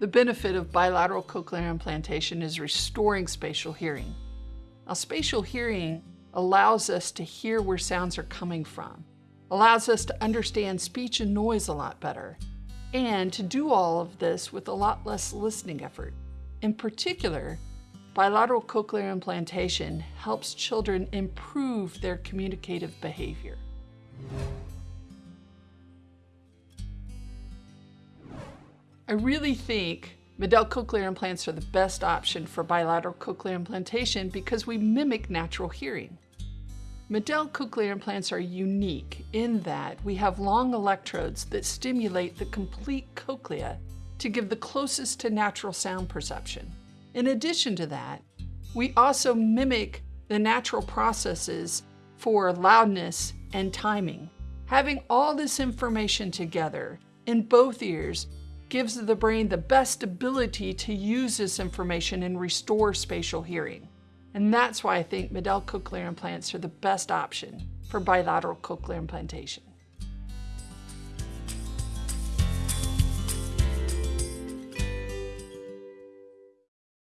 The benefit of bilateral cochlear implantation is restoring spatial hearing. Now, spatial hearing allows us to hear where sounds are coming from, allows us to understand speech and noise a lot better, and to do all of this with a lot less listening effort. In particular, bilateral cochlear implantation helps children improve their communicative behavior. I really think MED-EL cochlear implants are the best option for bilateral cochlear implantation because we mimic natural hearing. MED-EL cochlear implants are unique in that we have long electrodes that stimulate the complete cochlea to give the closest to natural sound perception. In addition to that, we also mimic the natural processes for loudness and timing. Having all this information together in both ears gives the brain the best ability to use this information and restore spatial hearing. And that's why I think MED-EL cochlear implants are the best option for bilateral cochlear implantation.